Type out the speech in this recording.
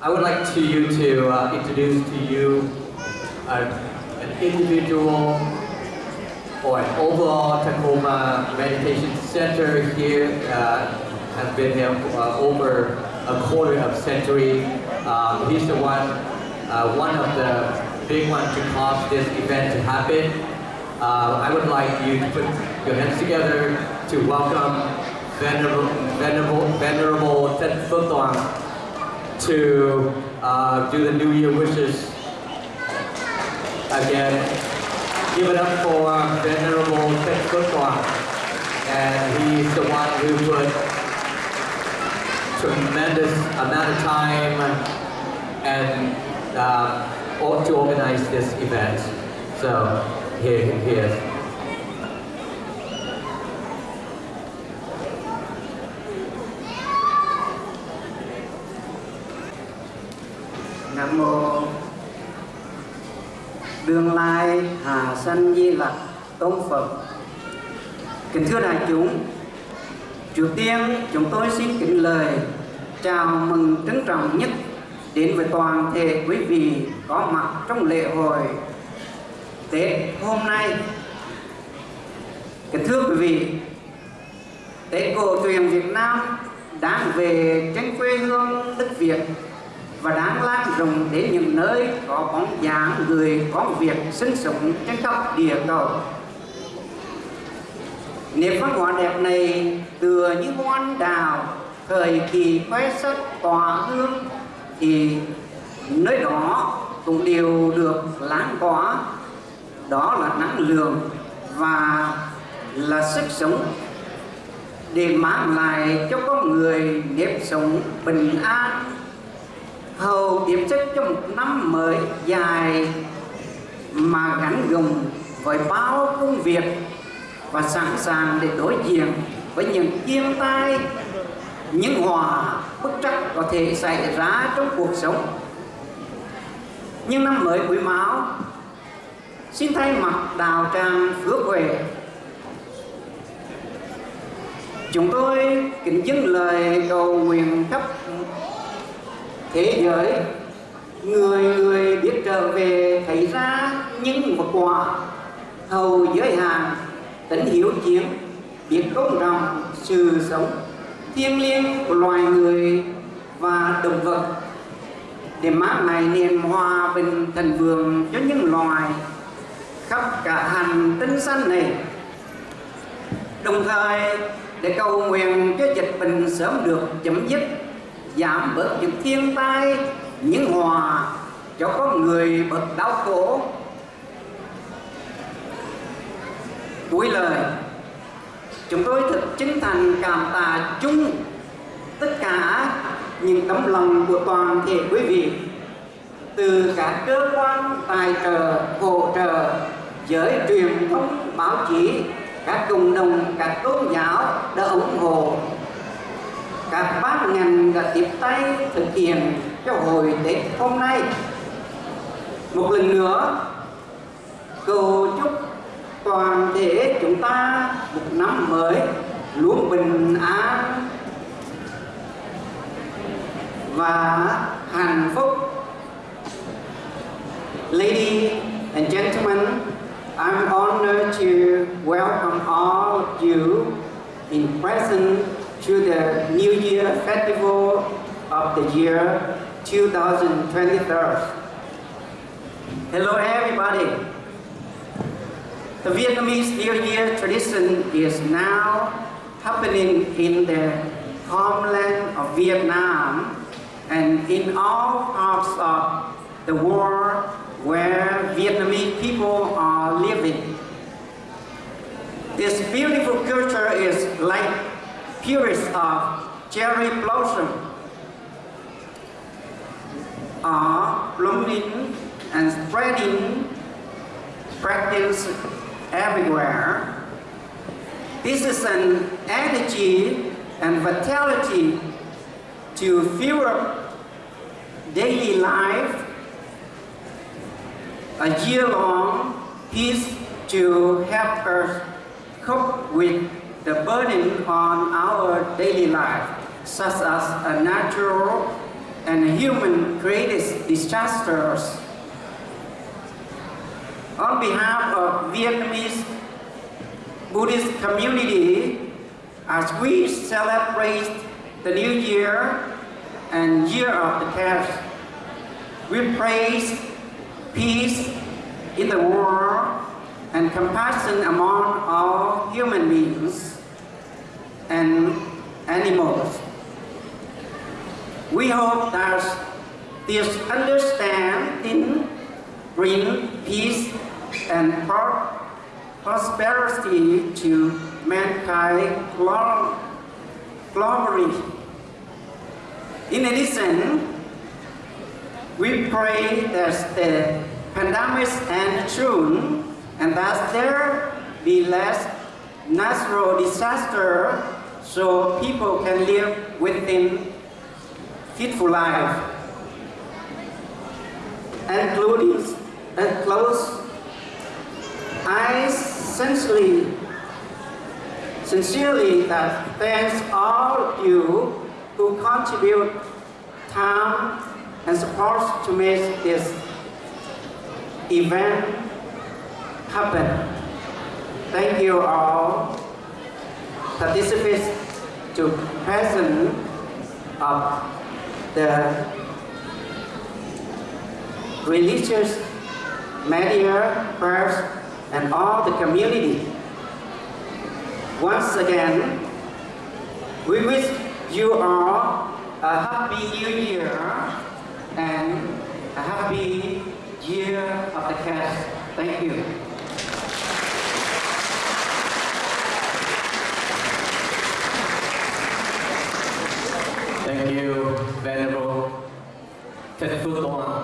I would like to you to uh, introduce to you uh, an individual or an overall Tacoma Meditation Center here uh, has been here for uh, over a quarter of century. Um, he's the one, uh, one of the big ones to cause this event to happen. Uh, I would like you to put your hands together to welcome Venerable, Venerable, Venerable Phuong to uh, do the New Year wishes again. Give it up for Venerable Tet Phuong. And he's the one who put tremendous amount of time and uh, to organize this event. So here he is. Đương lai Hà Sanh Di Lặc Tôn Phật Kính thưa đại chúng Trước tiên chúng tôi xin kính lời chào mừng trân trọng nhất đến với toàn thể quý vị có mặt trong lễ hội Tết hôm nay. Kính thưa quý vị, Tết cổ truyền Việt Nam đang về trên quê hương đất Việt rộng đến những nơi có bóng dáng người, có việc sinh sống trên khắp địa cầu. Nếp văn hóa đẹp này tựa như hoan đào, thời kỳ khoe sắc tỏa hương, thì nơi đó cũng đều được láng tỏa đó là năng lượng và là sức sống để mang lại cho con người nếp sống bình an hầu tiếp sức cho một năm mới dài mà gắn gồng với bao công việc và sẵn sàng để đối diện với những thiên tai, những hòa bất trắc có thể xảy ra trong cuộc sống. Nhưng năm mới quý mão, xin thay mặt đào tràng phước huệ, chúng tôi kính dâng lời cầu nguyện khắp thế giới, người người biết trở về thấy ra những vật quả. Hầu giới hạn tính hiếu chiến biết tôn trọng sự sống, thiêng liêng của loài người và động vật. Để mát này niềm hòa bình thần vượng cho những loài khắp cả hành tinh xanh này. Đồng thời, để cầu nguyện cho dịch bệnh sớm được chấm dứt giảm bớt những thiên tai, những hòa cho con người bớt đau khổ. Cuối lời, chúng tôi thật chân thành cảm tạ chung tất cả những tấm lòng của toàn thể quý vị, từ các cơ quan, tài trợ, hỗ trợ, giới truyền thông, báo chí, các cộng đồng, các tôn giáo đã ủng hộ các bác ngành đã tiếp tay thực hiện cho hội Tết hôm nay. Một lần nữa cầu chúc toàn thể chúng ta một năm mới luôn bình an và hạnh phúc. Lady and gentlemen, I'm honored to welcome all of you in present to the New Year Festival of the year 2023. Hello everybody. The Vietnamese New Year tradition is now happening in the homeland of Vietnam and in all parts of the world where Vietnamese people are living. This beautiful culture is like purest of cherry blossom are blooming and spreading practice everywhere. This is an energy and vitality to fuel daily life, a year-long peace to help us cope with the burden on our daily life, such as a natural and human created disasters. On behalf of Vietnamese Buddhist community, as we celebrate the new year and year of the cat, we praise peace in the world and compassion among all human beings and animals. We hope that this understanding bring peace and prosperity to mankind glo- globally. In addition, we pray that the pandemic end soon and that there be less natural disaster so people can live within fitful life. Including and close, I sincerely, sincerely that thanks all you who contribute time and support to make this event happen. Thank you all participants to present of the religious media, press, and all the community. Once again, we wish you all a happy new year and a happy year of the cat. Thank you. available, can put on